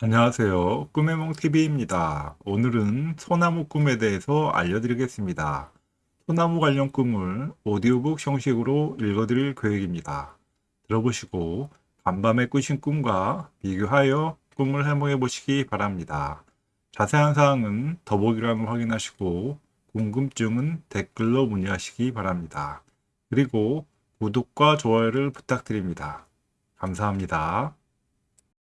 안녕하세요. 꿈의몽TV입니다. 오늘은 소나무 꿈에 대해서 알려드리겠습니다. 소나무 관련 꿈을 오디오북 형식으로 읽어드릴 계획입니다. 들어보시고 간밤에 꾸신 꿈과 비교하여 꿈을 해몽해 보시기 바랍니다. 자세한 사항은 더보기란을 확인하시고 궁금증은 댓글로 문의하시기 바랍니다. 그리고 구독과 좋아요를 부탁드립니다. 감사합니다.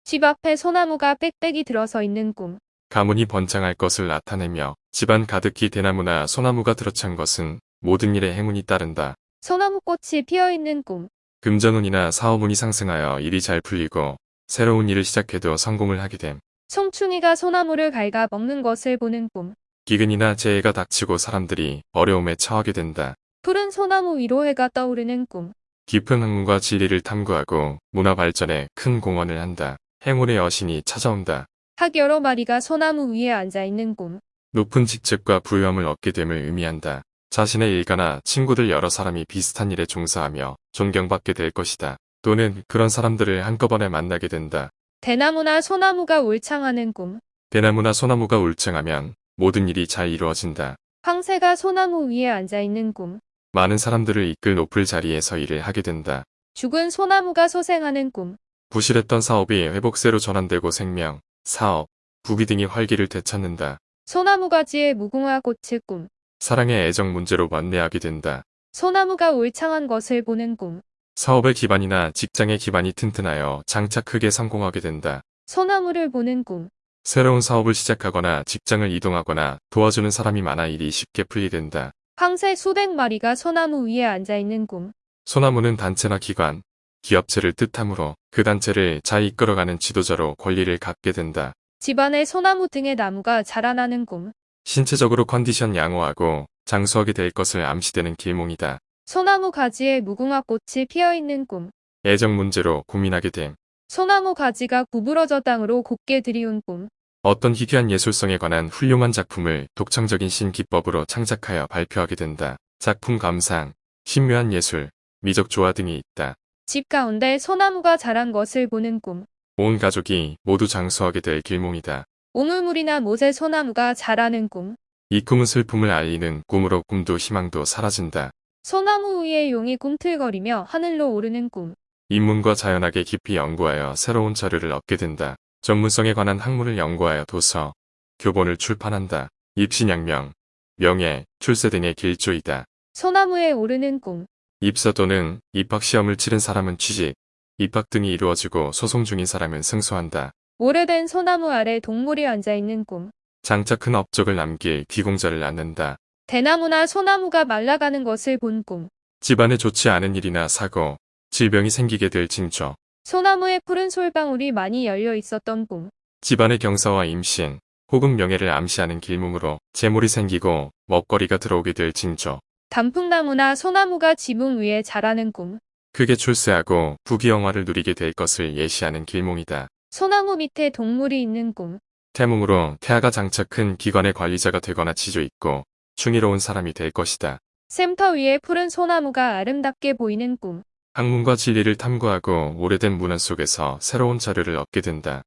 집 앞에 소나무가 빽빽이 들어서 있는 꿈. 가문이 번창할 것을 나타내며 집안 가득히 대나무나 소나무가 들어찬 것은 모든 일에 행운이 따른다. 소나무꽃이 피어 있는 꿈. 금전운이나 사업운이 상승하여 일이 잘 풀리고 새로운 일을 시작해도 성공을 하게 됨. 송충이가 소나무를 갉아 먹는 것을 보는 꿈. 기근이나 재해가 닥치고 사람들이 어려움에 처하게 된다. 푸른 소나무 위로 해가 떠오르는 꿈. 깊은 학문과 진리를 탐구하고 문화 발전에 큰 공헌을 한다. 행운의 여신이 찾아온다. 학 여러 마리가 소나무 위에 앉아 있는 꿈. 높은 직책과 부유함을 얻게 됨을 의미한다. 자신의 일가나 친구들 여러 사람이 비슷한 일에 종사하며 존경받게 될 것이다. 또는 그런 사람들을 한꺼번에 만나게 된다. 대나무나 소나무가 울창하는 꿈. 대나무나 소나무가 울창하면 모든 일이 잘 이루어진다. 황새가 소나무 위에 앉아 있는 꿈. 많은 사람들을 이끌 높을 자리에서 일을 하게 된다. 죽은 소나무가 소생하는 꿈. 부실했던 사업이 회복세로 전환되고 생명, 사업, 부귀 등이 활기를 되찾는다. 소나무 가지에 무궁화 꽃의 꿈. 사랑의 애정 문제로 만내하게 된다. 소나무가 울창한 것을 보는 꿈. 사업의 기반이나 직장의 기반이 튼튼하여 장차 크게 성공하게 된다. 소나무를 보는 꿈. 새로운 사업을 시작하거나 직장을 이동하거나 도와주는 사람이 많아 일이 쉽게 풀리된다. 황새 수백 마리가 소나무 위에 앉아 있는 꿈. 소나무는 단체나 기관, 기업체를 뜻하므로 그 단체를 잘 이끌어가는 지도자로 권리를 갖게 된다. 집안에 소나무 등의 나무가 자라나는 꿈. 신체적으로 컨디션 양호하고 장수하게 될 것을 암시되는 길몽이다. 소나무 가지에 무궁화 꽃이 피어 있는 꿈. 애정 문제로 고민하게 됨. 소나무 가지가 구부러져 땅으로 곱게 들이운 꿈. 어떤 희귀한 예술성에 관한 훌륭한 작품을 독창적인 신기법으로 창작하여 발표하게 된다. 작품 감상, 신묘한 예술, 미적 조화 등이 있다. 집 가운데 소나무가 자란 것을 보는 꿈. 온 가족이 모두 장수하게 될 길몽이다. 오물물이나 못에 소나무가 자라는 꿈. 이 꿈은 슬픔을 알리는 꿈으로 꿈도 희망도 사라진다. 소나무 위에 용이 꿈틀거리며 하늘로 오르는 꿈. 인문과 자연학에 깊이 연구하여 새로운 자료를 얻게 된다. 전문성에 관한 학문을 연구하여 도서, 교본을 출판한다. 입신양명, 명예, 출세 등의 길조이다. 소나무에 오르는 꿈. 입사 또는 입학시험을 치른 사람은 취직, 입학 등이 이루어지고 소송 중인 사람은 승소한다. 오래된 소나무 아래 동물이 앉아 있는 꿈. 장차 큰 업적을 남길 귀공자를 낳는다. 대나무나 소나무가 말라가는 것을 본 꿈. 집안에 좋지 않은 일이나 사고, 질병이 생기게 될 징조, 소나무에 푸른 솔방울이 많이 열려 있었던 꿈. 집안의 경사와 임신, 혹은 명예를 암시하는 길몽으로 재물이 생기고 먹거리가 들어오게 될 징조, 단풍나무나 소나무가 지붕 위에 자라는 꿈. 크게 출세하고 부귀영화를 누리게 될 것을 예시하는 길몽이다. 소나무 밑에 동물이 있는 꿈. 태몽으로 태아가 장차 큰 기관의 관리자가 되거나 지조 있고 충의로운 사람이 될 것이다. 샘터 위에 푸른 소나무가 아름답게 보이는 꿈. 학문과 진리를 탐구하고 오래된 문화 속에서 새로운 자료를 얻게 된다.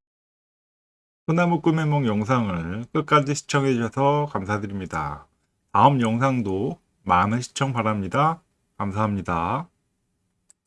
소나무 꿈의 몽 영상을 끝까지 시청해 주셔서 감사드립니다. 다음 영상도 많은 시청 바랍니다. 감사합니다.